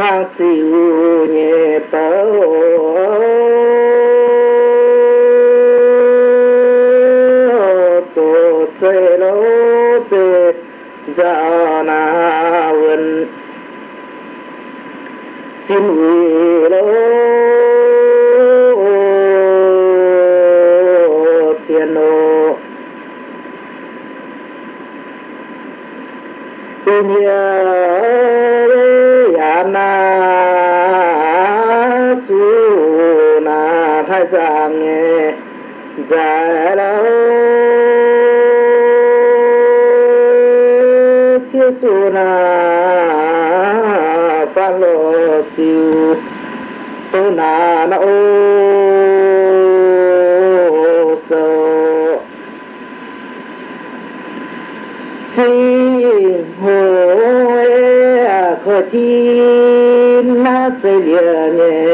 facílu nepohodl. suna salo siu, suna na o so. Si ho e a kho na se lia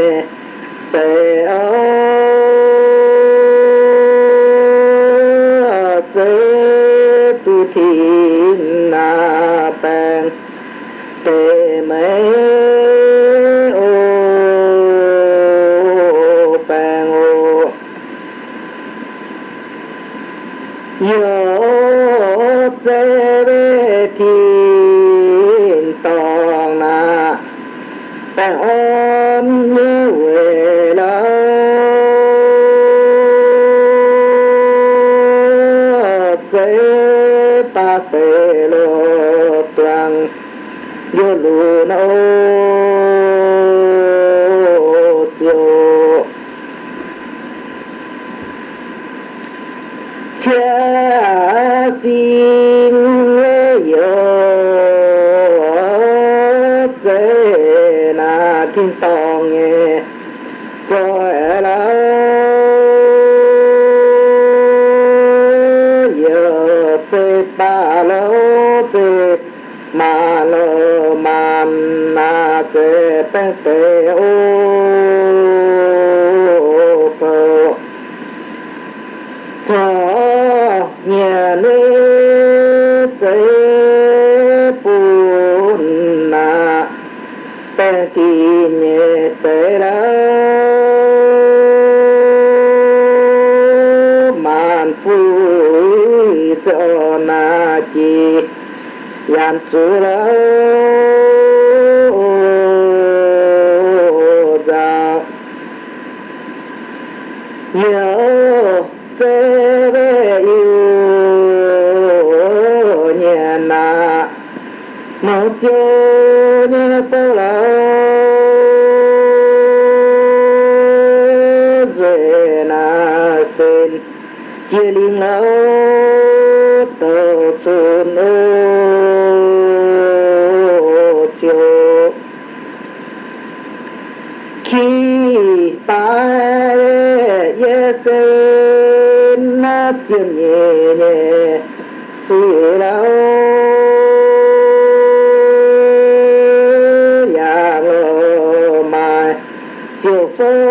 tế bê tế ô bồ thọ nhà nữ tế bùn nà bê kỳ nhẹ tế đá màn phu cho na chi làm sự lớn xuyên nhẹ nhẹ suy lão. Nhà ngờ mai chiều phố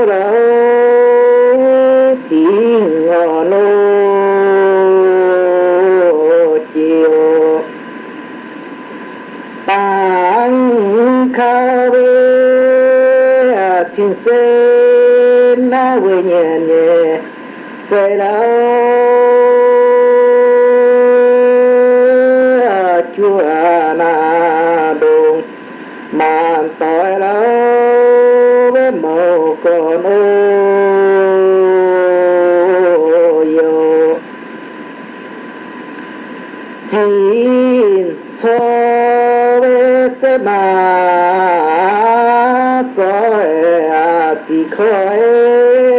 chỉ khói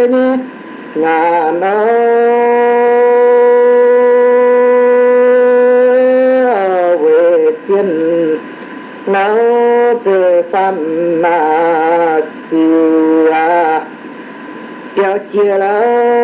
ni ngà nó về chân nó từ phàm mà chiều à kéo chia lâu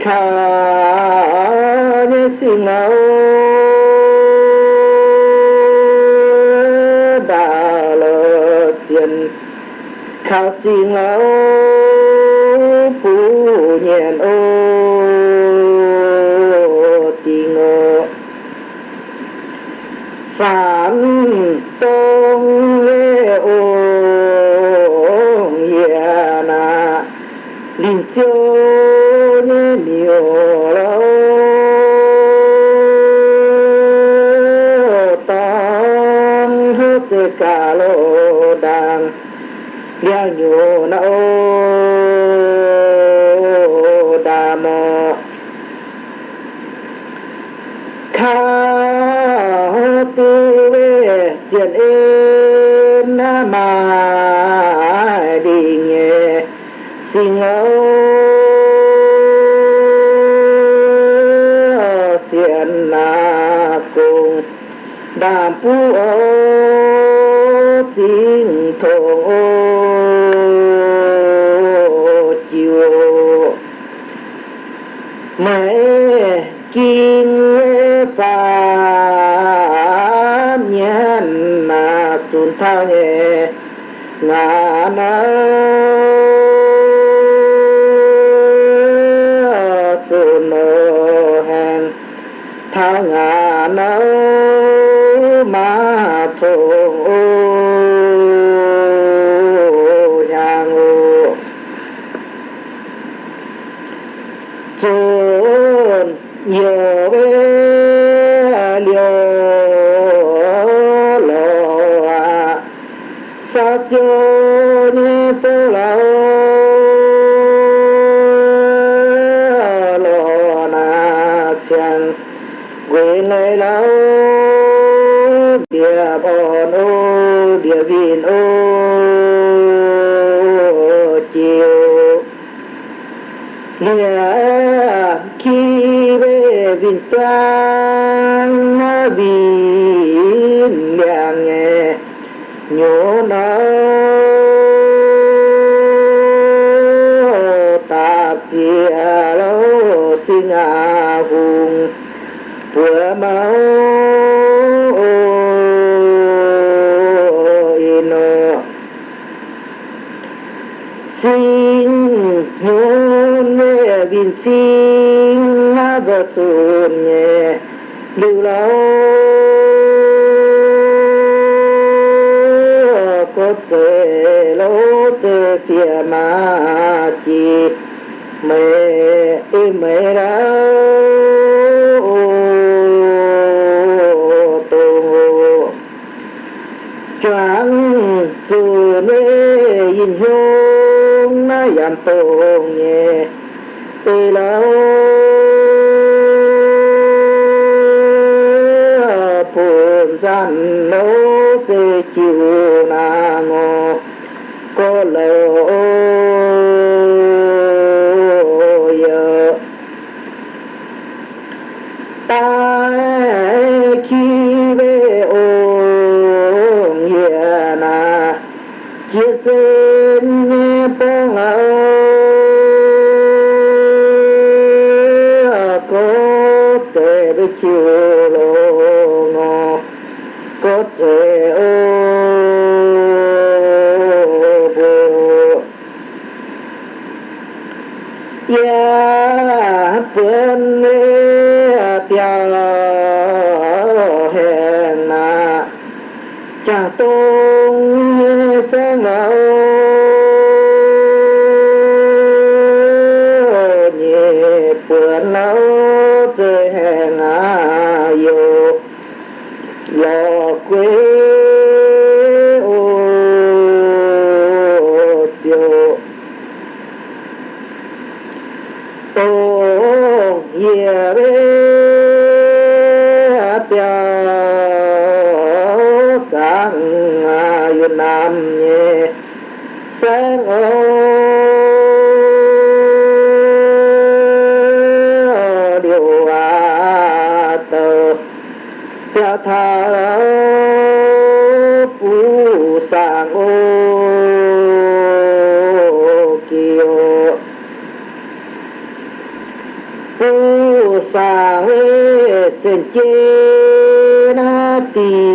khả như xin nào đã lỡ tiền khả nào 父 ô xin thổ chiều mẹ kinh phàm nhân mà xuân thao nhẹ ngàn năm vì trang vì nhà nghe nhổ nó ta kia lâu xin à vùng vừa máu xuân nhẹ lưu lão có thể lỗ từ kia mà chỉ mẹ ơi mẹ đã choáng, dù mê yin hương nó giảm tôn na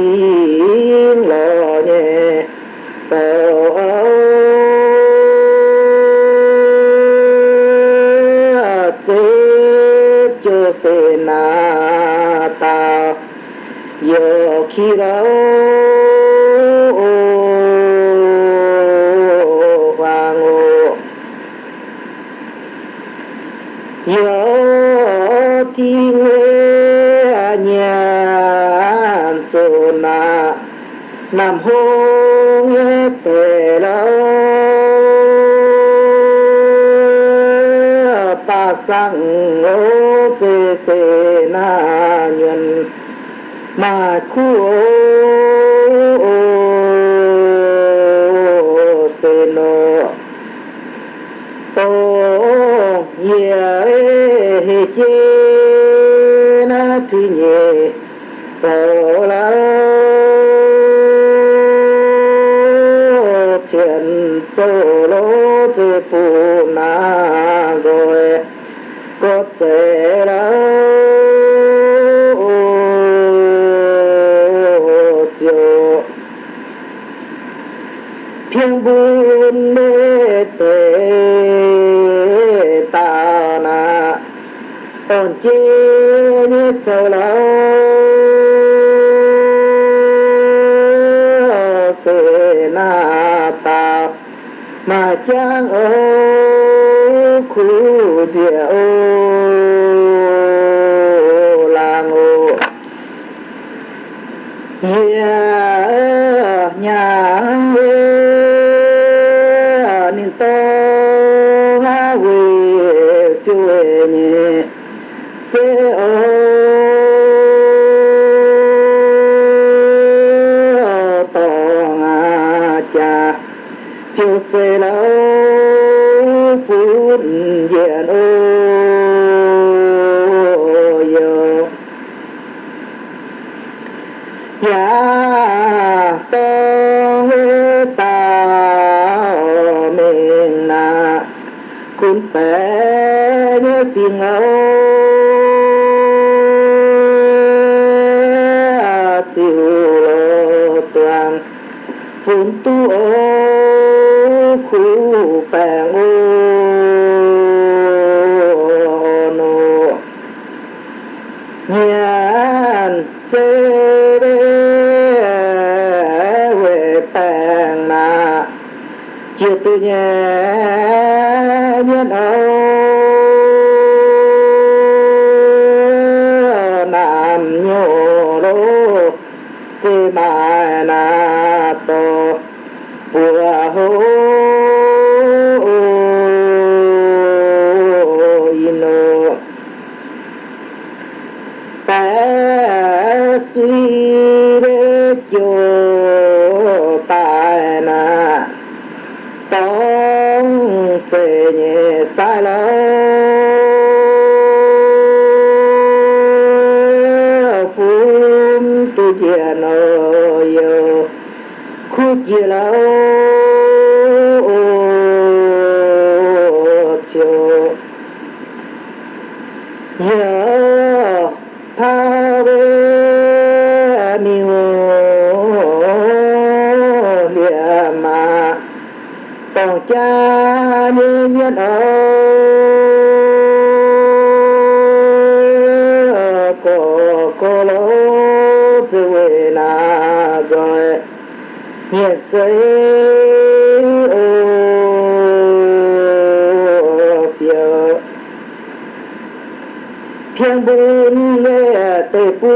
thiên bun lê tê pu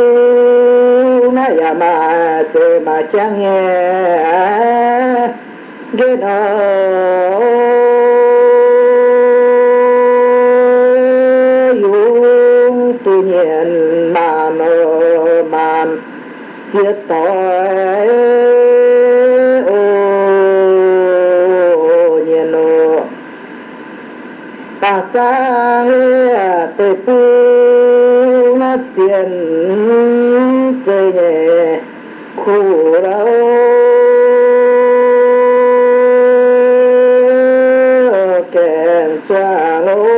na ya ma tê ma chang nghe. Ghê nô yung tu nhiên ma nô man chết tội ô nhiên nô ta sang tê pu Tienes que curar lo que en su amor.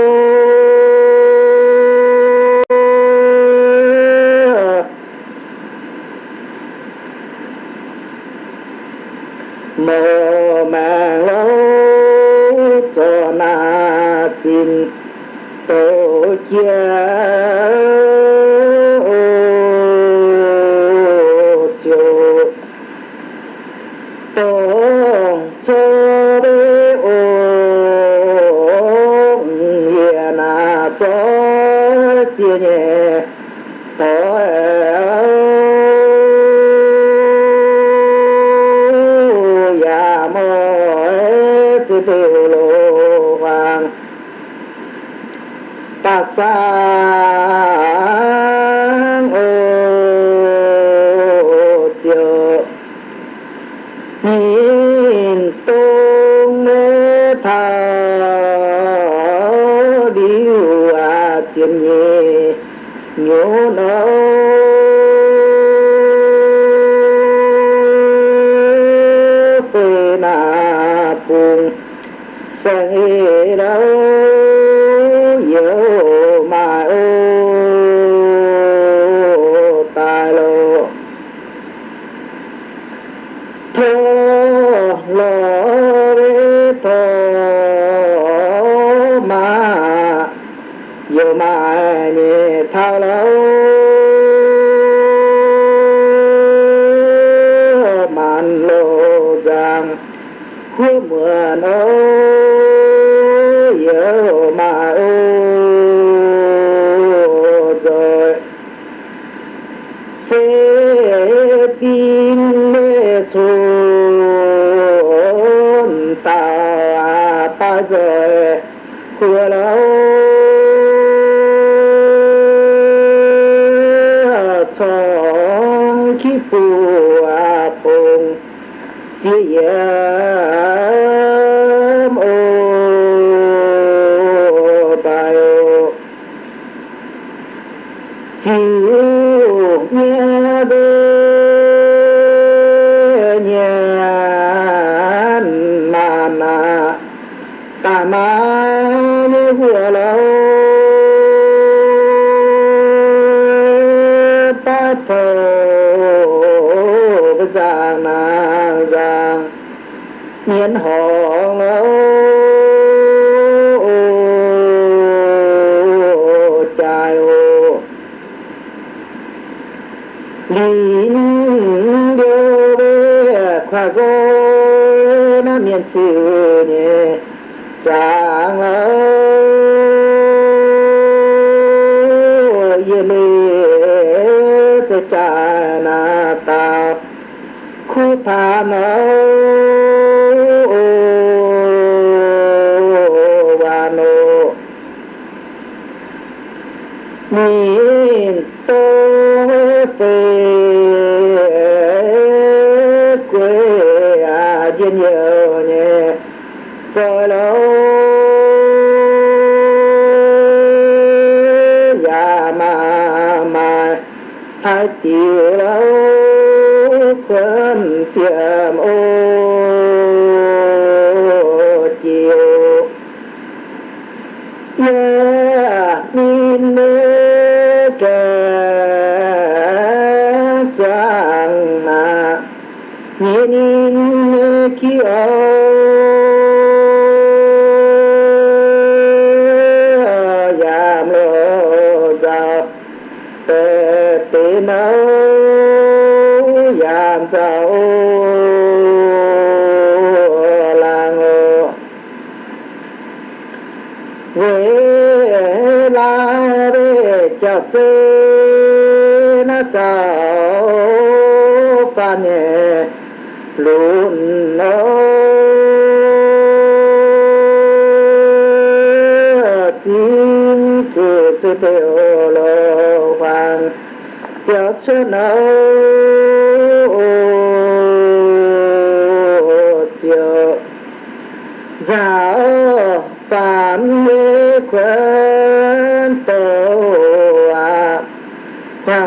trình tổ cha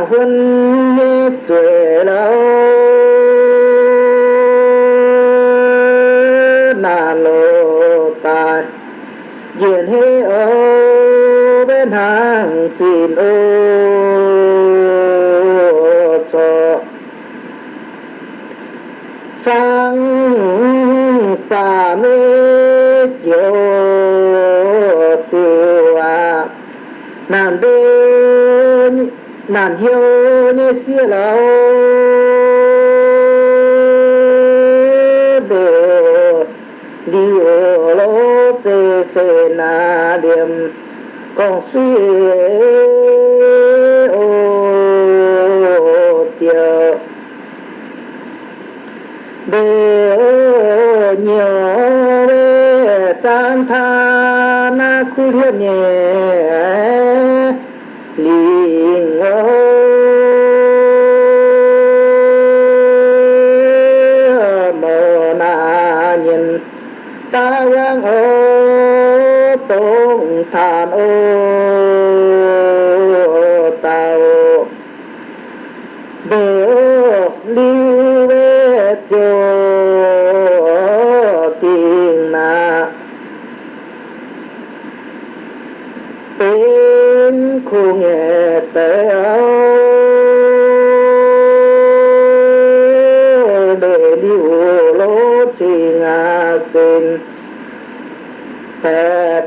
昏醉了，那罗带，沿黑欧边行进欧。làm hiếu như xưa lâu đồ điều lỗ tê sê na điểm con suy ô tiêu bê nhiều tan tha na khu hiệp nhẹ.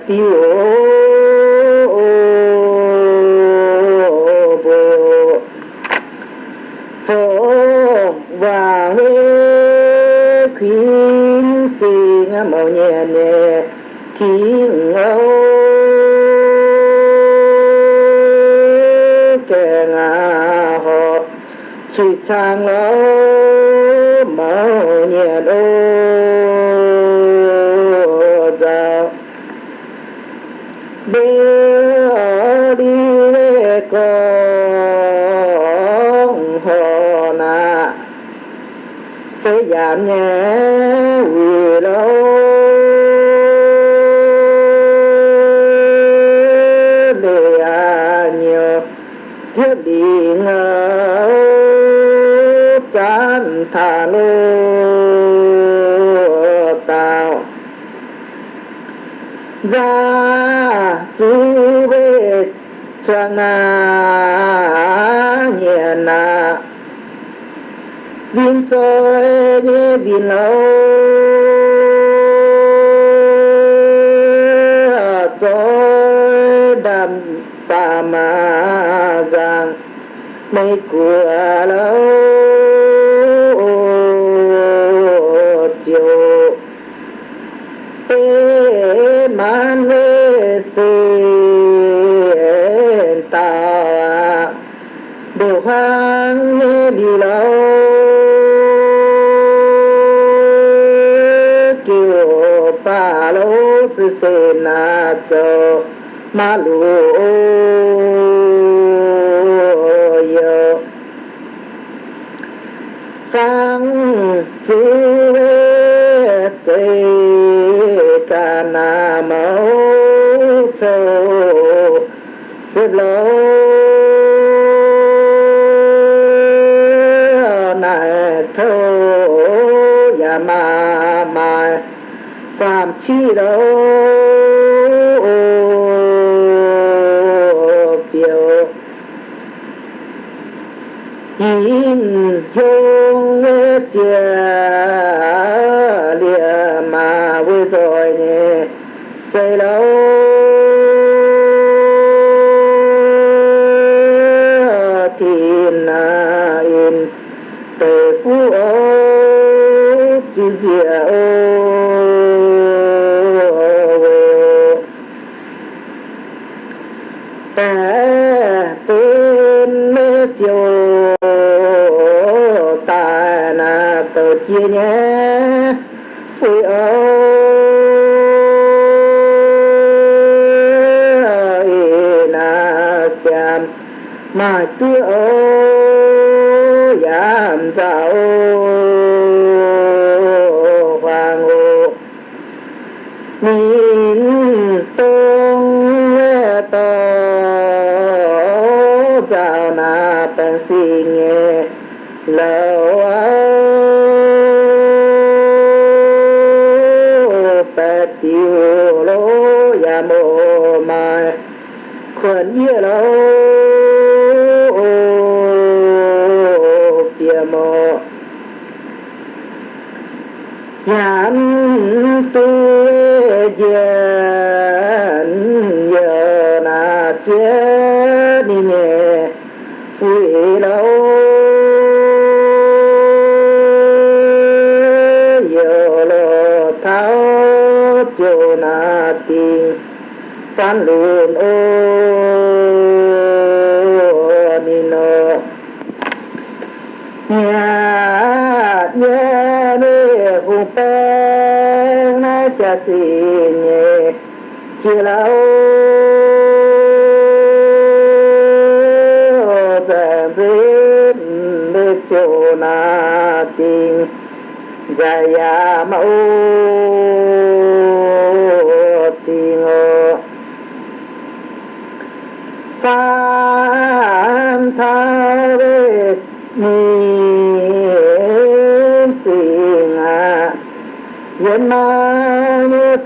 y sẽ giảm nhẹ vì lâu. Lệ à nhiều thiết bị ngờ chán thả lô tạo ra chú về cho na nhẹ na viên à, tôi nhé viên lâu. Tôi đam pa ma rằng mấy của lâu na ma lu yo. Sang chi tê ca na mâu châu xếp lâu này thâu ma ma phạm chi đâu Mm-hmm. Mà chưa ô giảm sao hoàng hồ nhìn tôn to chào na tân si nghe. Lâu bè tiêu lô ya mô mai khuẩn yêu lâu bia mô nhãn tu diện giờ na chết đi nhẹ quỷ lâu giờ lo tháo chỗ na tiền, tan luôn na nhẹ tạm biết được chỗ na tình jaya mẫu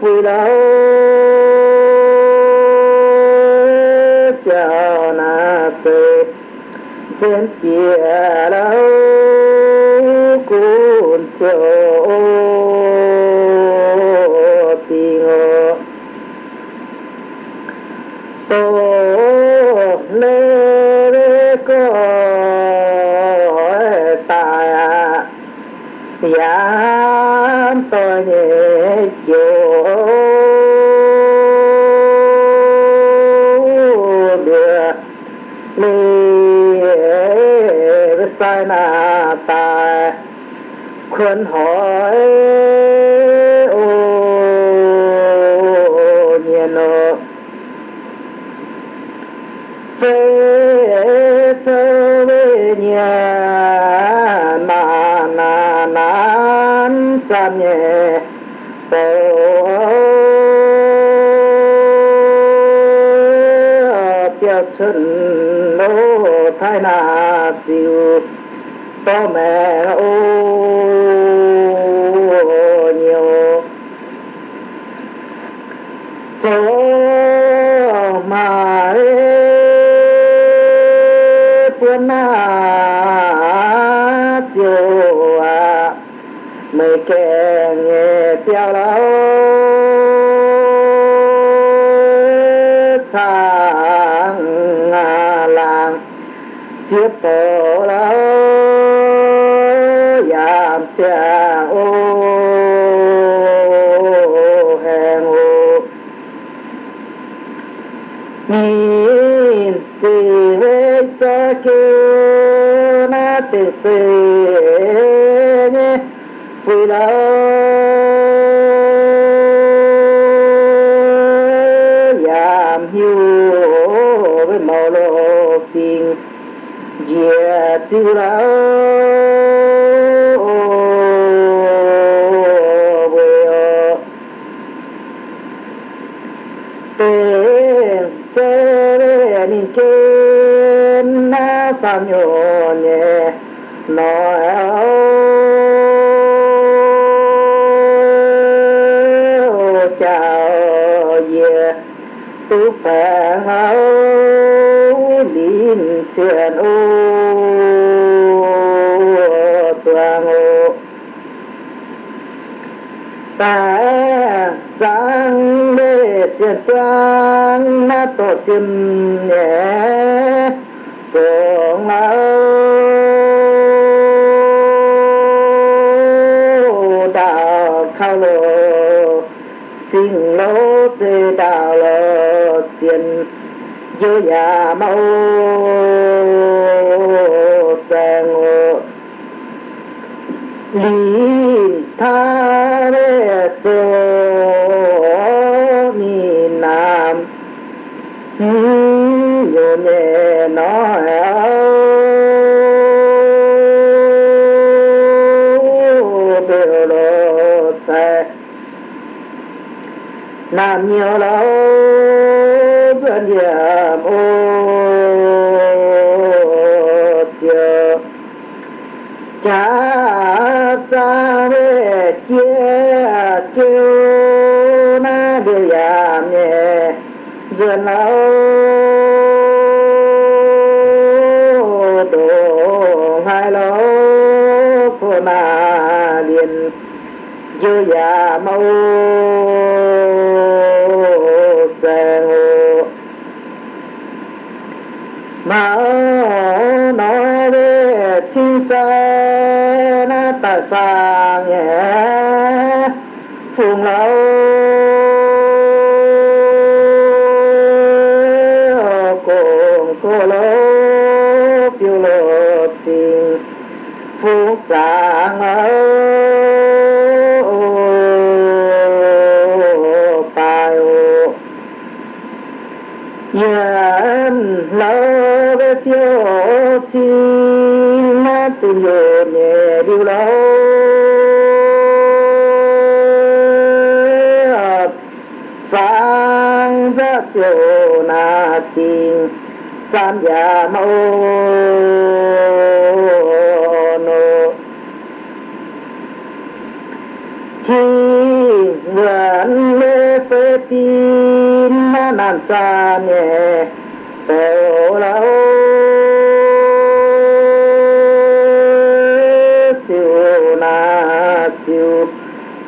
phi lâu chào na tê trên kia lâu cuốn chiều lê na ta khuyên hỏi ô nhiên ô phê thơ về nhà na na na san nhẹ tổ tiêu chân lô thái na siêu to mẹ tê nhé quy đạo giảm hiu với màu lộ tiền dìa tiêu đạo nó chào về tu phà hảo điện truyền ô toàn ô ta giang mê truyền toàn na tổ xin nhé chư già mau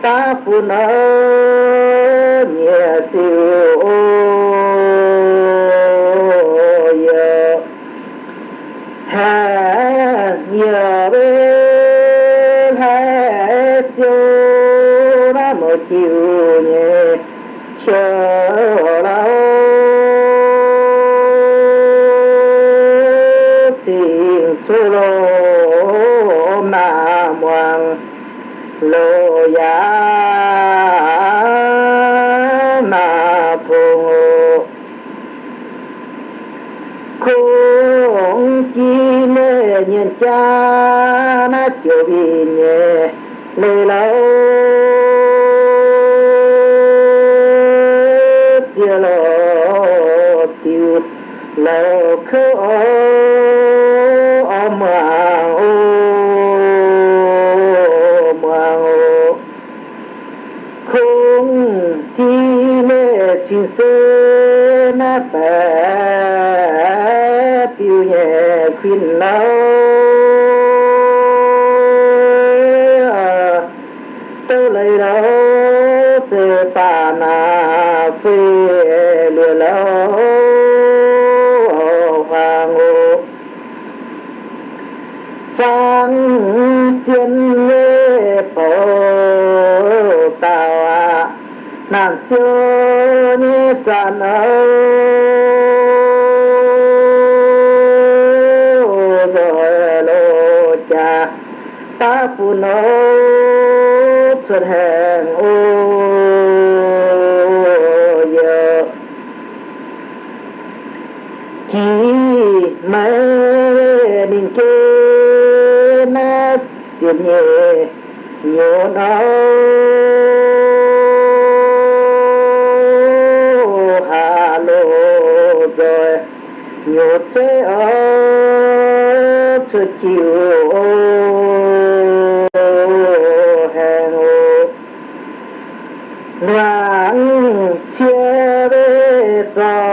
ta phụ nữ nhẹ siêu cha na chiều vì nhẹ lê lâu chia lô tiêu lâu khơ ô ô mà ô mà ô không chi mê chi sơ na ta tiêu nhẹ khuyên lâu siêu ni sản rồi lô cha ta phụ nô xuất hẹn ô giờ chỉ mấy đình kê nát chuyện nhẹ nhiều đau sẽ ở thật chiều hè nắng chia bê tòa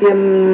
tiêm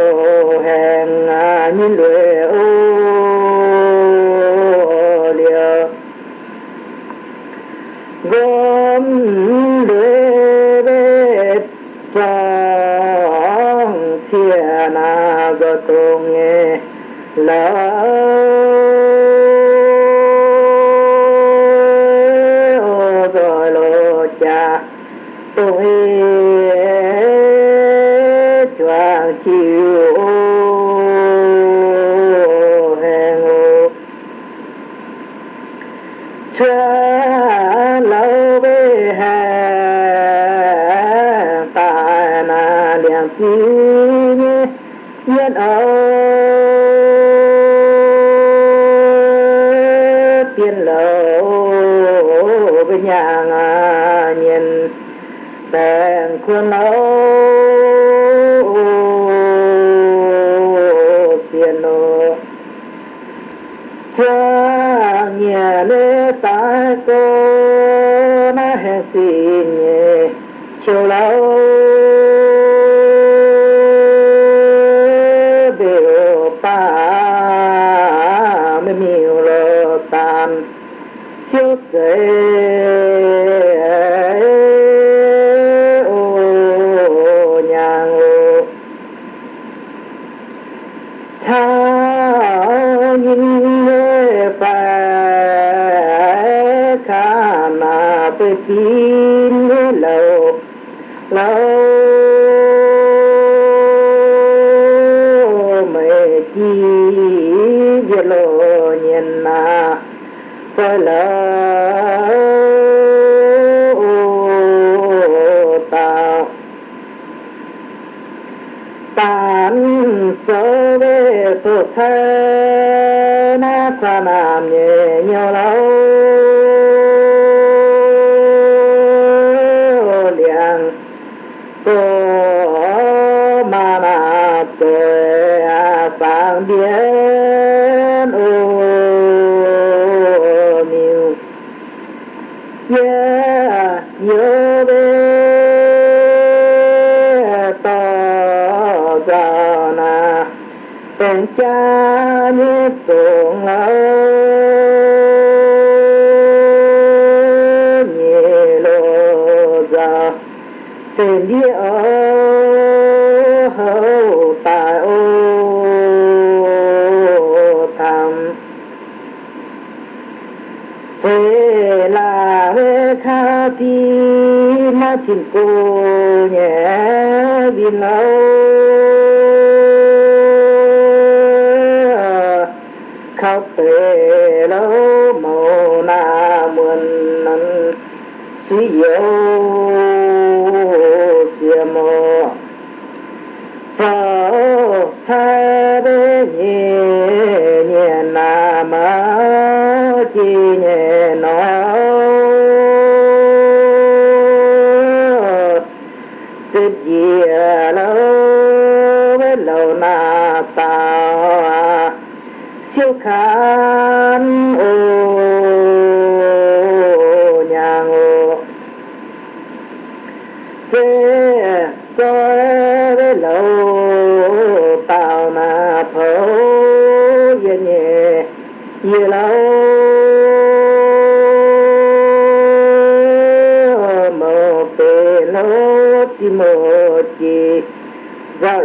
chi về lộ nhìn na tôi lỡ tạo tán sơ về tổ thơ na qua nam nhé فاتنة كون عاب أو كطيل مونا من سيو سيمو فأو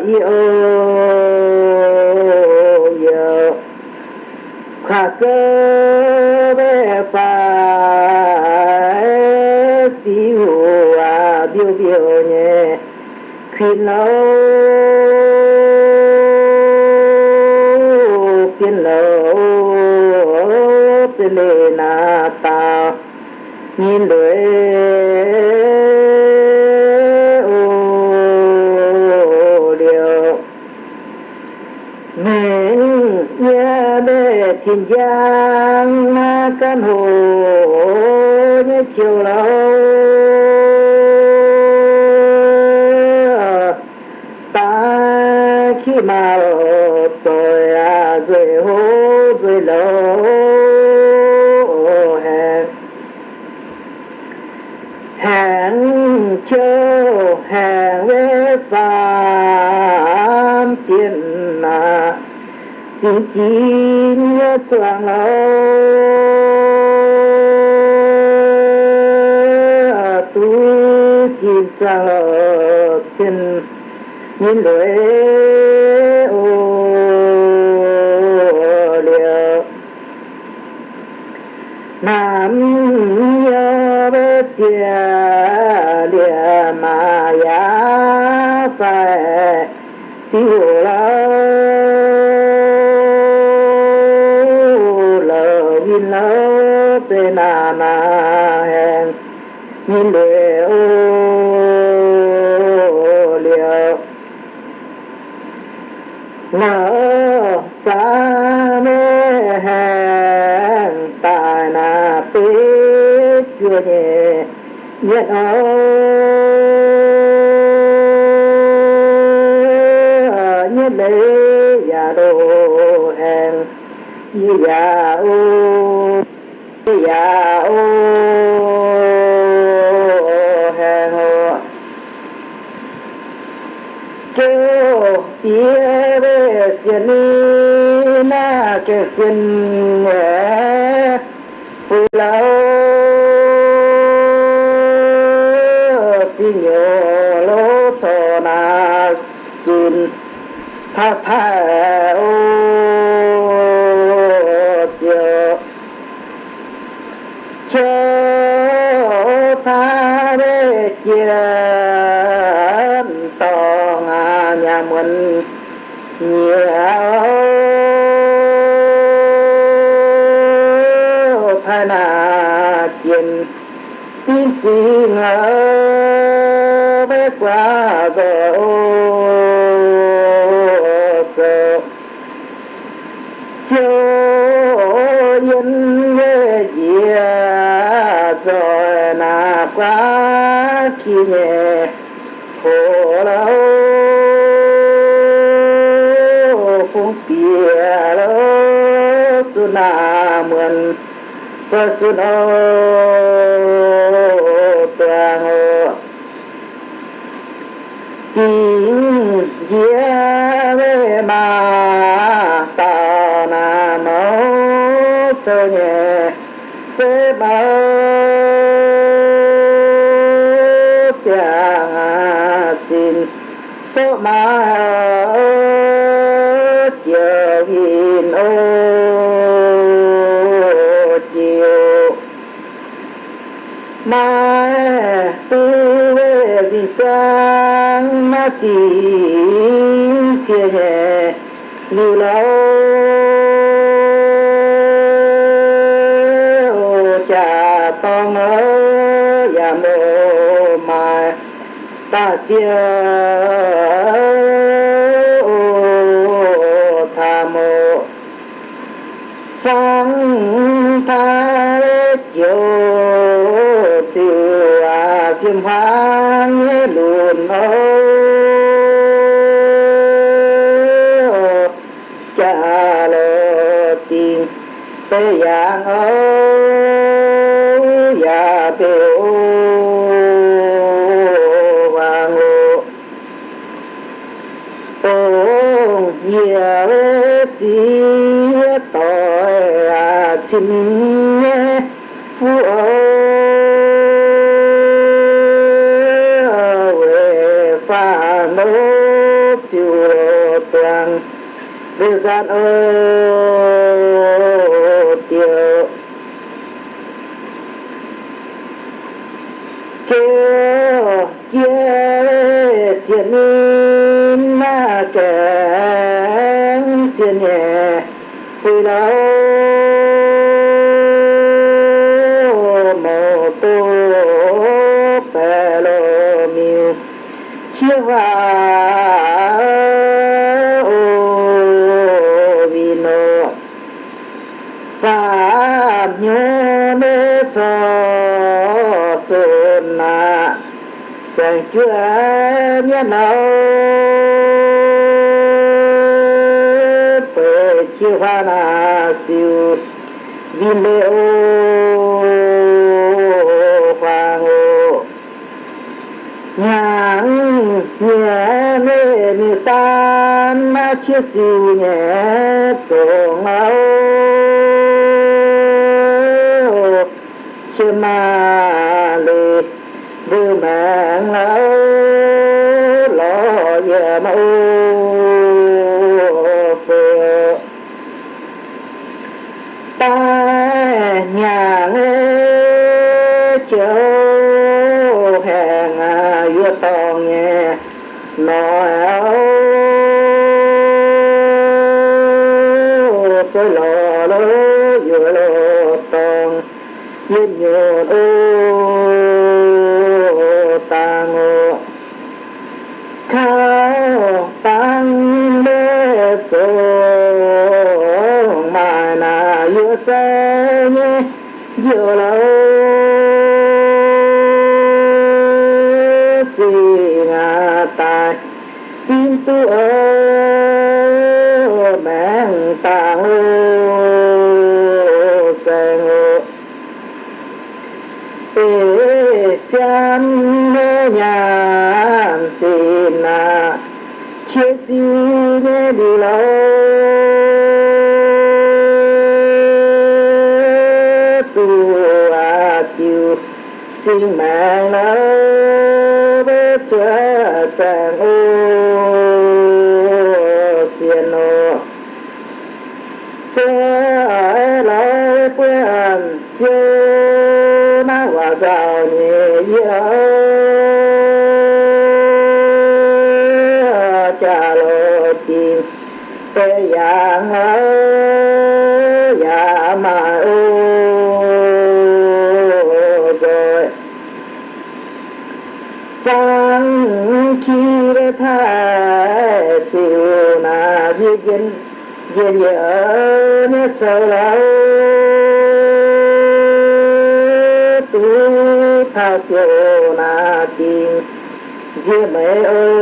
yo yo khả cơ bê biểu biểu nhé khi lâu tí nhớ lỗ cho na xin tha tha ô sa su nô toàn hộ tiếng dĩa ma mà ta na mô cho nhẹ tế bao tiếng xin số ma sang chia hè lưu lâu cha to mơ ya mô mai ta chia ô nhiều tí tội à xin về pha nô tiêu toàn nhớ nào chi hoa na siêu vi lê ô hoàng nhẹ mê ni tan ma chia siêu nhẹ tổ ngao mẹ tàng ô sen ô ê xem mê nhàn xin na chia siêu nhé đi lâu tu a chiu xin mẹ dưa mẹ ơi.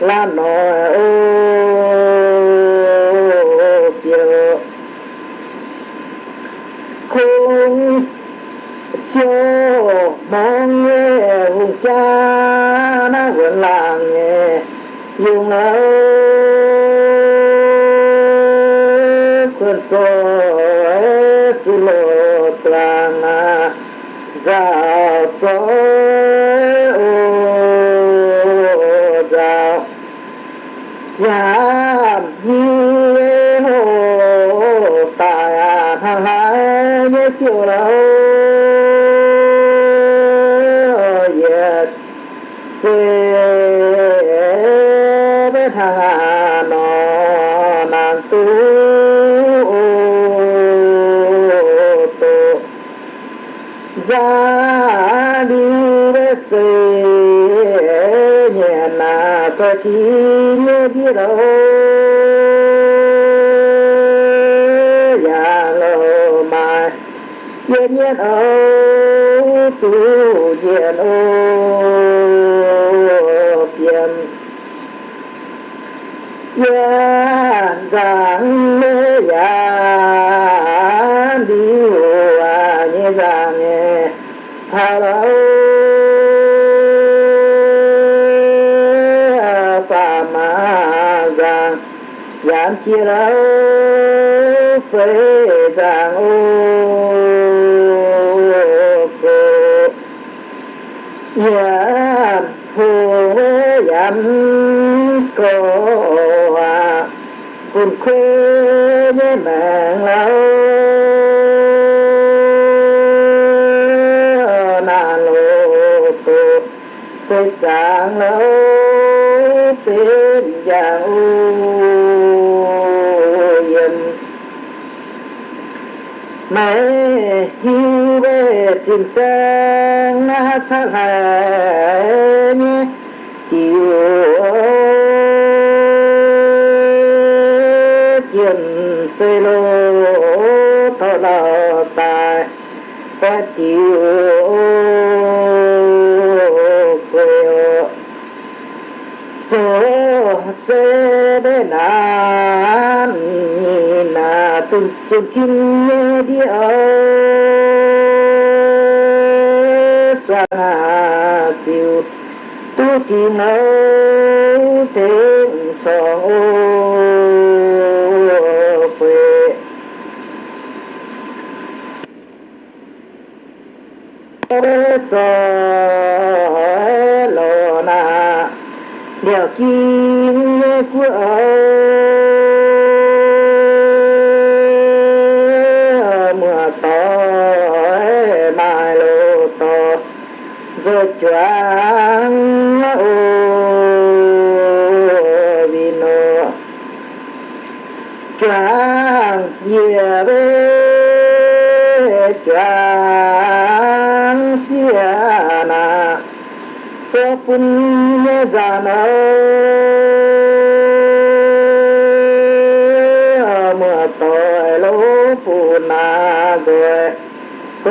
La nội ô kiều khung siêu mong nghe hùng cha na vẫn là nghe dùng ơi quân rồi xin lô tràng à giao na cho chi nhớ đi đâu ya lo mai yên yên ô tu yên ô yên yên tam chia lâu phê giang ô cô giảm hồ yam cô à cùng khuê với mạng lâu mẹ hiu về tìm sang na sang hà nhé. Chiều tiền xây lô thọ lò tài. Phát chiều quê chỗ chế đế nào na tung tung chim nhé đi ơ sa tiêu tu chi nâu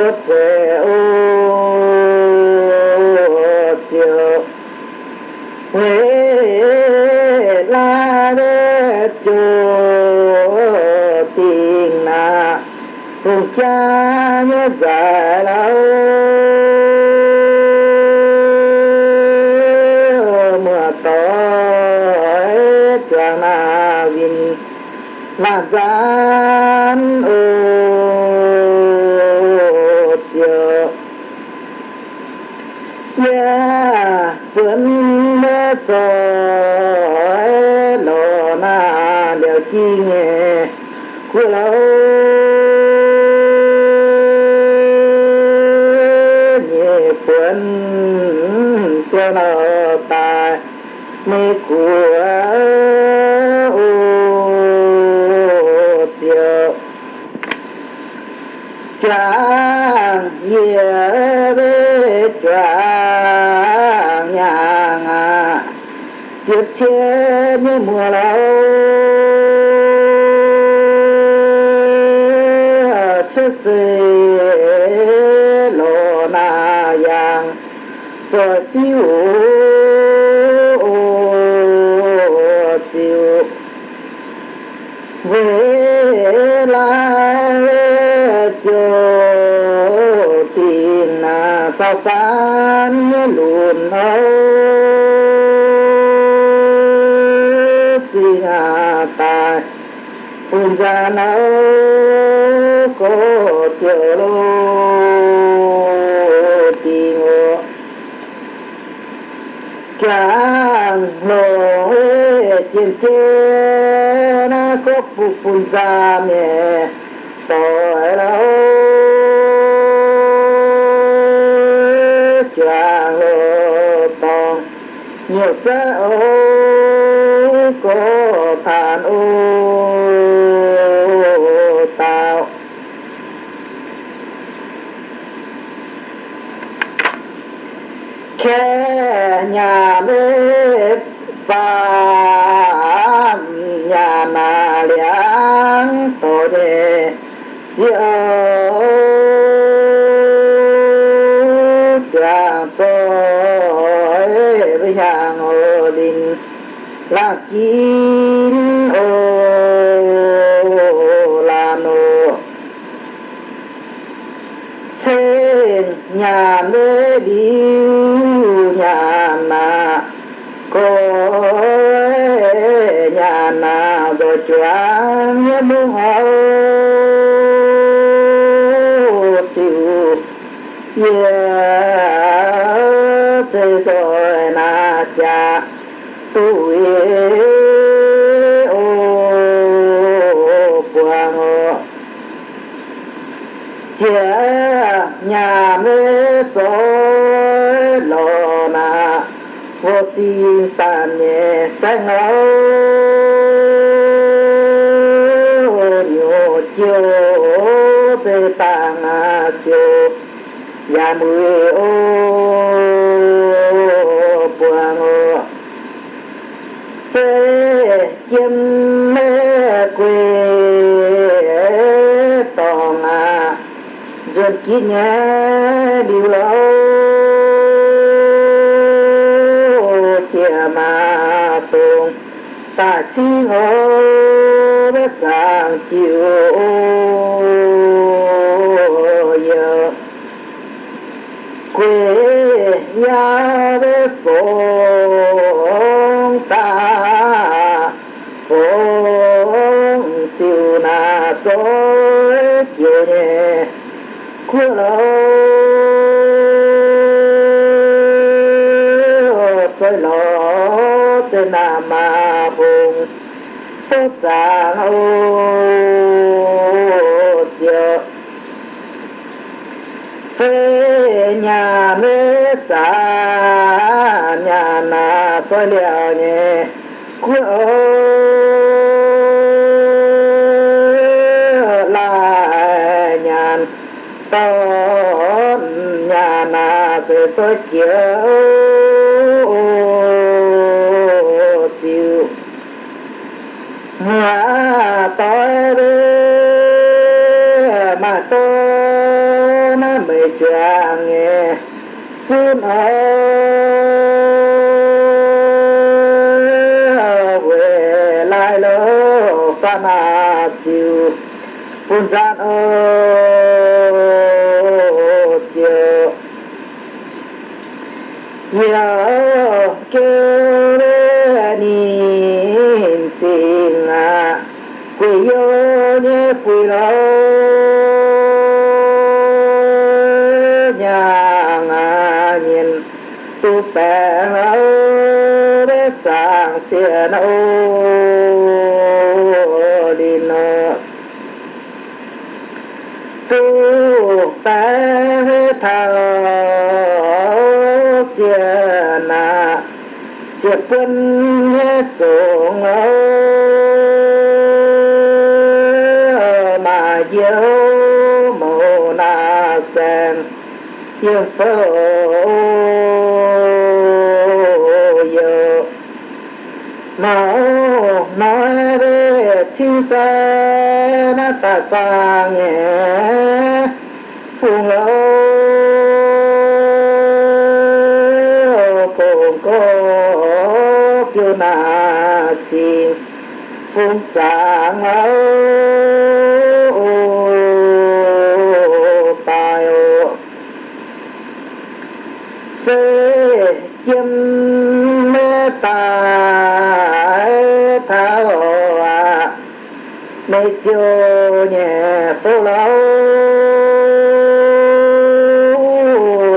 that san lùn hâu si hà tài phun ra nấu có triệu lô tì ngộ. Chàng lô trên trên nó có phun ra mẹ نساءهم giết nhé điều lâu chia mà tùng ta chỉ hô bất giảng chiều xa lâu giờ phê nhà mê xa nhà nà tôi liệu nhé quê lại nhà tôi nhà nà tôi tôi mà tôi đi mà tôi nó mới chẳng nghe. Xin ơi về lại lô pha na chiều. Phun gian ô, chiều. Nhớ kêu bè lâu để sang xiên ô đi nợ tu bè thao xiên à chiếc quân nhé trộn mà dấu mồ na sen. Yêu phơ nó nói về thiên sa na ta sa nghe phùng lâu cùng cô kêu na chi phùng trạng âu tài mê tài vô nhà nhẹ phố lâu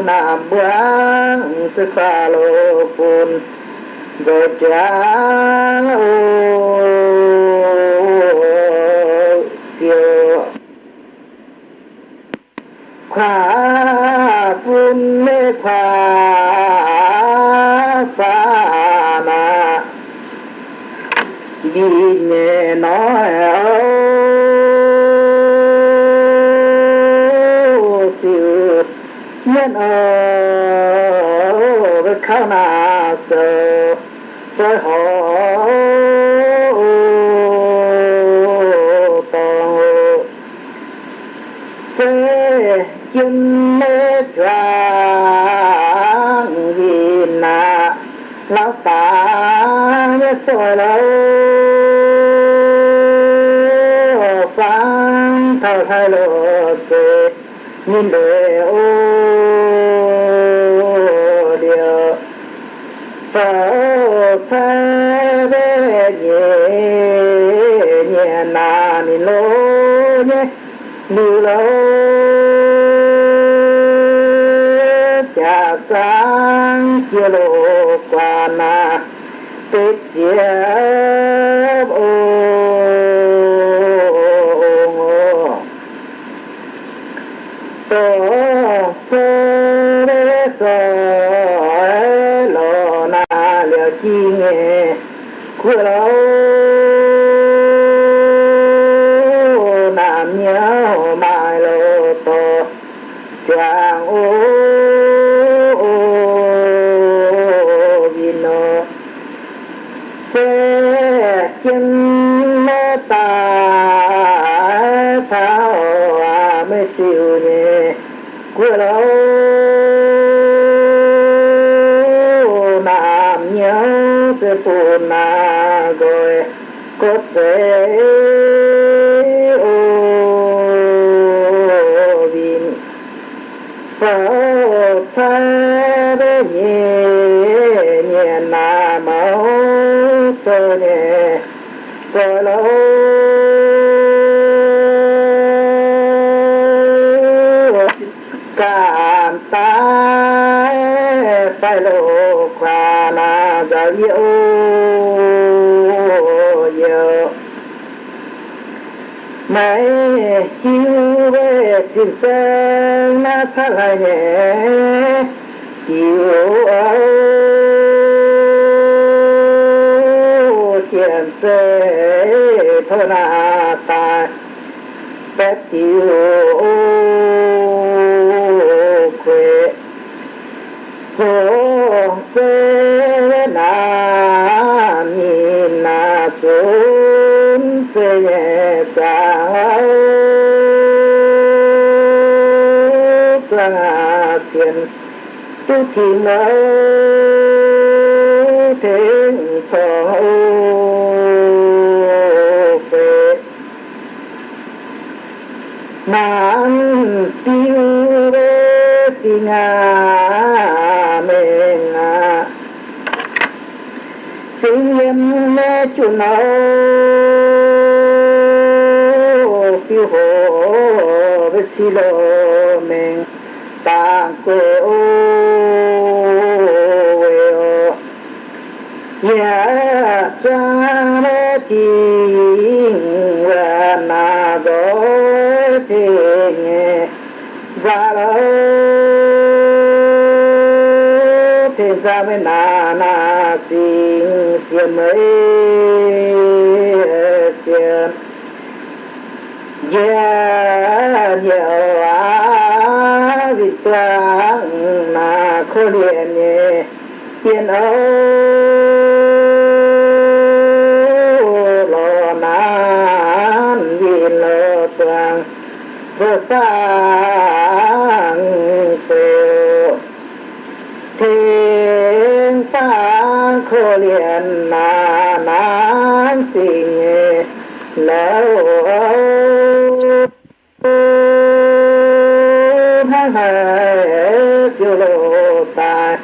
nam bướng tức pha lô phun rồi trả ô. Chiều khóa phun mê khoa pha na đi nhẹ nhân ở với khá na sợ trời họ tàu sẽ chân mê choáng vì na lão ta nhớ trôi lâu. Phán thao thay lộ chê nhìn đều ô điều phở thế về nhẹ nhẹ nà ni lô nhé lưu lô cha sáng chia lộ qua na tết chia khu lâu nam nhớ mai lô tổ chàng ô vino sẽ chân mê ta thao à mê siêu nhẹ của lâu จิตเซนนาทลายเด tu chỉ nó thế cho về. Nan tiêu về tình à mình à sinh em mẹ chủ nó tiêu hồ với chi lô. Ra với na na xin xiêm mấy xiêm yeah nhiều á vì ta na khô liền nhẹ tiền âu rồi sang phèo thiên phang khô liền na nan tình lâu tháng hai tiêu lộ ta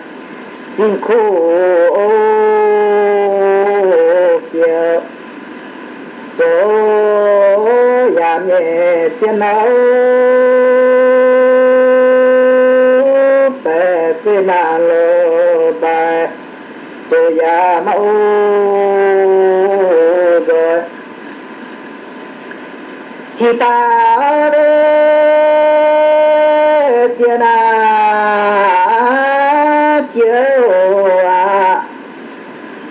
chính khu kiều nhẹ chân áo. Bè tê nà lô bài số giảm mẫu rồi khi ta đê chân à chiếu à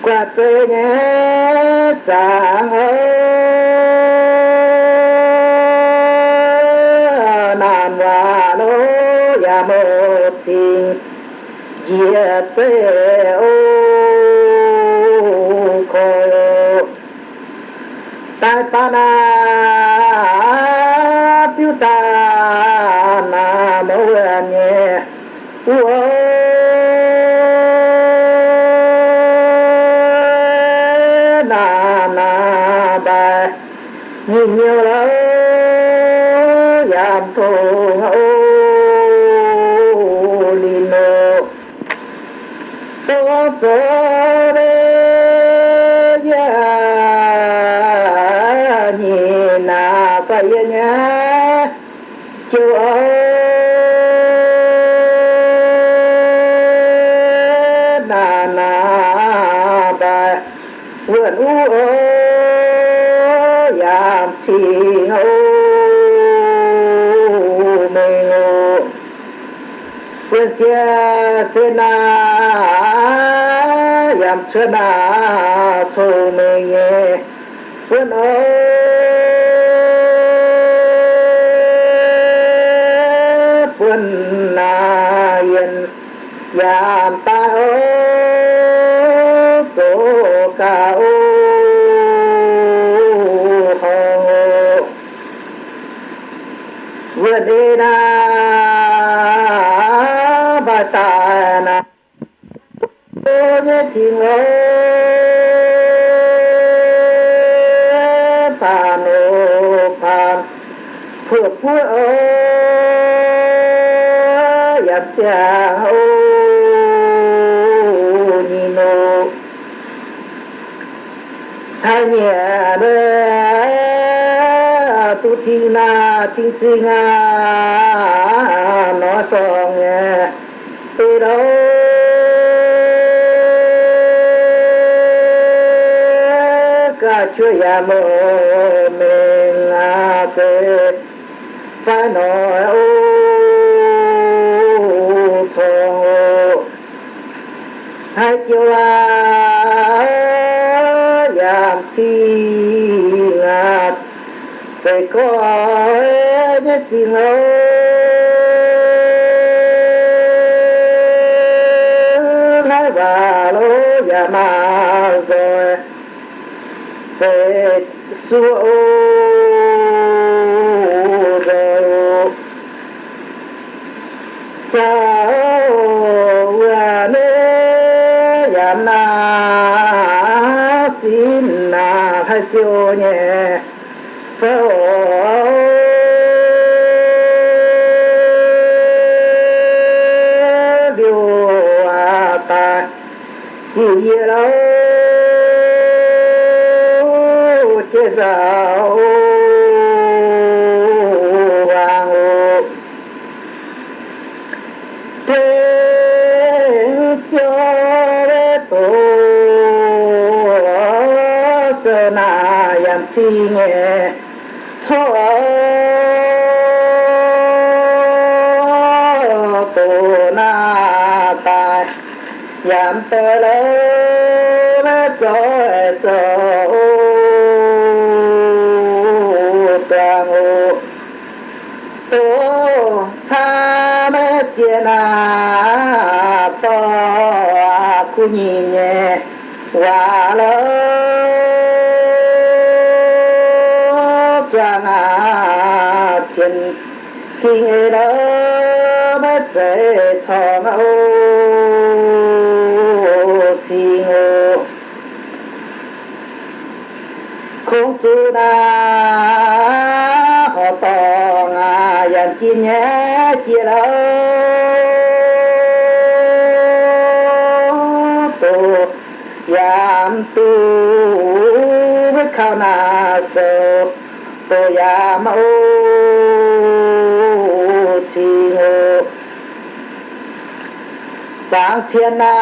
qua tê nhé chẳng diệt tê ô khôi ta ta na tiêu ta na mô nhẹ uo phải nhá chúa ơi. Na na, ba. Vườn u ô yam chi ngô. Mê ngô. Vườn chia thế na yam chưa na, thô mê nghe vườn ô ta na ô nhé thiên ơi ta nô phan phượt phua ô, dập cha ô ni nô thay nhẹ đê tu thi na thi sinh nga nó song nhẹ từ đâu cả chúa ya mô mình à thế. Phải nói, ô thô ô hai chiều à yam chi ngạt thế có nhất chi ngô siêu nhẹ phổ điều à ta chỉ lâu chế giáo vàng ô thế cho tổ na yam chi nghe. Cho tổ na ta yam tơ lơ nhìn nhẹ và nhìn nhẹ hòa chân khi người đó bất dễ thọ ngẫu chi ngộ không chú na họ tỏ ngà dàn chi nhé, chia lâu na so to ya ma o chi ho sang thiên na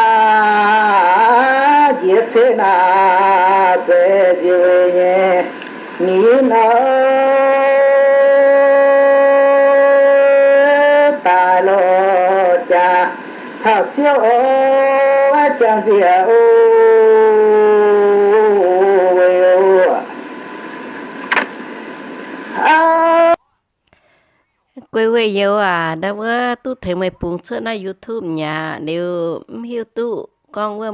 diệt thế na dễ diệu nhé ni na ta lo cha sao siêu ô chẳng gì quê quê yêu à? Đã vừa tu thấy mấy bùng xuất na youtube nhà nếu hiểu tu con vừa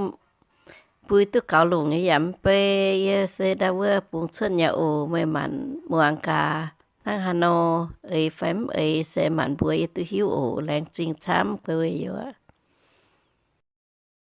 bùi tu cáo lùng ấy giảm pe sẽ đã vừa bùng xuất nhà ổ mấy mặn muang cả thằng hà nội ấy phém ấy sẽ mặn bùi tu hiểu ồ, làng chính chăm quê quê yêu à